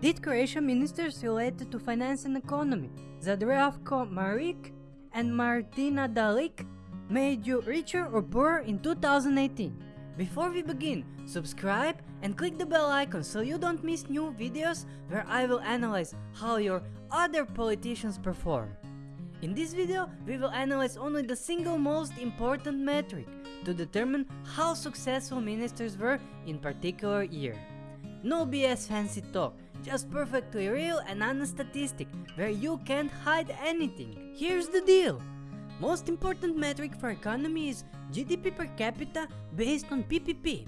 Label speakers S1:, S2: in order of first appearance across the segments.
S1: did Croatian ministers related to finance and economy, Zdravko Maric and Martina Dalic, made you richer or poorer in 2018? Before we begin, subscribe and click the bell icon so you don't miss new videos where I will analyze how your other politicians perform. In this video, we will analyze only the single most important metric to determine how successful ministers were in particular year. No BS fancy talk, just perfectly real and honest statistic where you can't hide anything. Here's the deal. Most important metric for economy is GDP per capita based on PPP.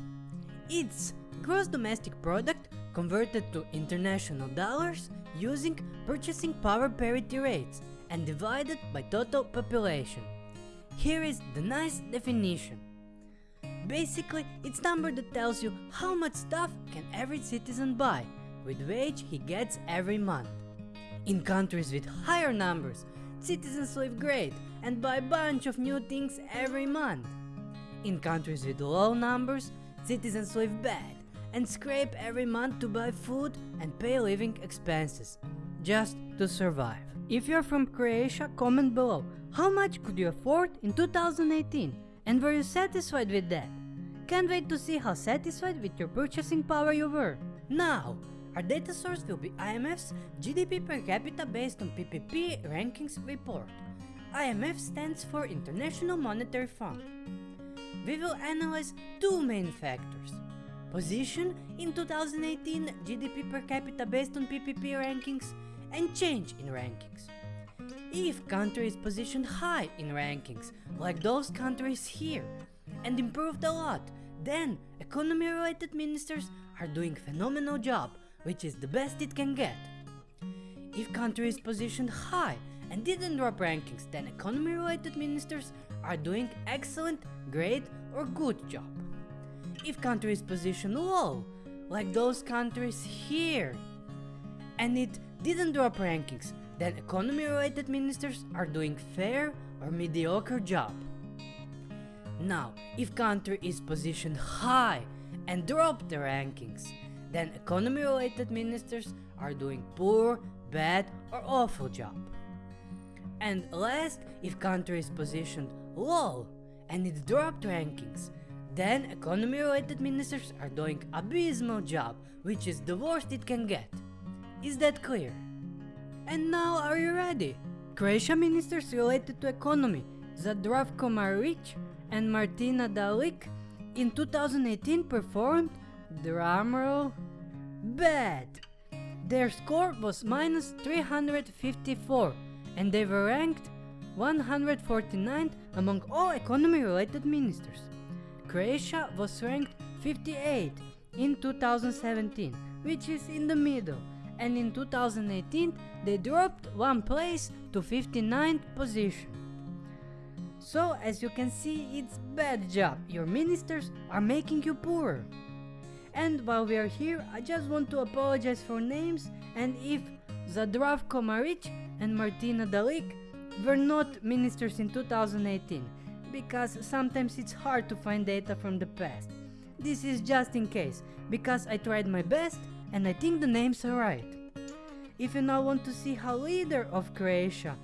S1: It's gross domestic product converted to international dollars using purchasing power parity rates and divided by total population. Here is the nice definition. Basically, it's number that tells you how much stuff can every citizen buy with wage he gets every month. In countries with higher numbers, citizens live great and buy a bunch of new things every month. In countries with low numbers, citizens live bad and scrape every month to buy food and pay living expenses, just to survive. If you're from Croatia, comment below how much could you afford in 2018 and were you satisfied with that? Can't wait to see how satisfied with your purchasing power you were. Now, our data source will be IMF's GDP per capita based on PPP rankings report. IMF stands for International Monetary Fund. We will analyze two main factors. Position in 2018 GDP per capita based on PPP rankings and change in rankings. If country is positioned high in rankings, like those countries here, and improved a lot, then economy related ministers are doing phenomenal job, which is the best it can get. If country is positioned high and didn't drop rankings, then economy related ministers are doing excellent, great or good job. If country is positioned low, like those countries here, and it didn't drop rankings, then economy related ministers are doing fair or mediocre job. Now, if country is positioned high and dropped the rankings, then economy related ministers are doing poor, bad or awful job. And last, if country is positioned low and it dropped rankings, then economy related ministers are doing abysmal job, which is the worst it can get. Is that clear? And now are you ready? Croatia ministers related to economy, Zdravko Maric and Martina Dalic in 2018 performed, drumroll, bad. Their score was minus 354 and they were ranked 149th among all economy related ministers. Croatia was ranked 58 in 2017, which is in the middle, and in 2018 they dropped one place to 59th position. So as you can see, it's bad job, your ministers are making you poorer. And while we are here, I just want to apologize for names and if Zdravko Maric and Martina Dalic were not ministers in 2018, because sometimes it's hard to find data from the past. This is just in case, because I tried my best and I think the names are right. If you now want to see how leader of Croatia,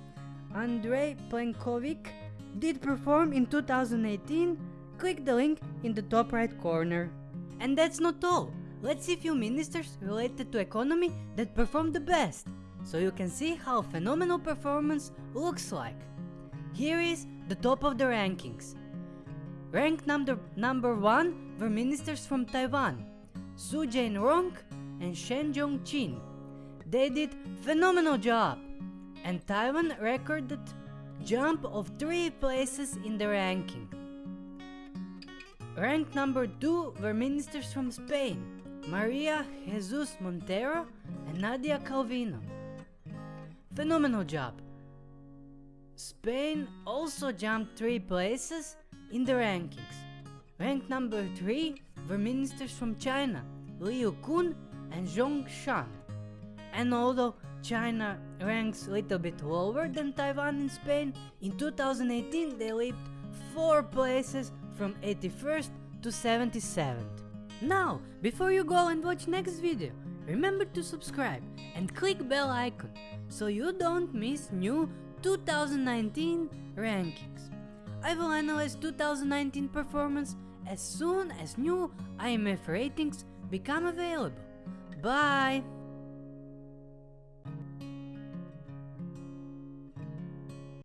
S1: Andrej Plenkovic, did perform in 2018, click the link in the top right corner. And that's not all. Let's see few ministers related to economy that performed the best, so you can see how phenomenal performance looks like. Here is the top of the rankings. Ranked number, number 1 were ministers from Taiwan, Su Jain-rong and Shen Jong-chin. They did phenomenal job, and Taiwan recorded jump of 3 places in the ranking. Ranked number 2 were ministers from Spain, Maria Jesus Montero and Nadia Calvino. Phenomenal job. Spain also jumped 3 places in the rankings. Ranked number 3 were ministers from China, Liu Kun and Zhong Shan. And although China ranks a little bit lower than Taiwan and Spain, in 2018 they leaped 4 places from 81st to 77th. Now, before you go and watch next video, Remember to subscribe and click bell icon so you don't miss new 2019 rankings. I will analyze 2019 performance as soon as new IMF ratings become available. Bye!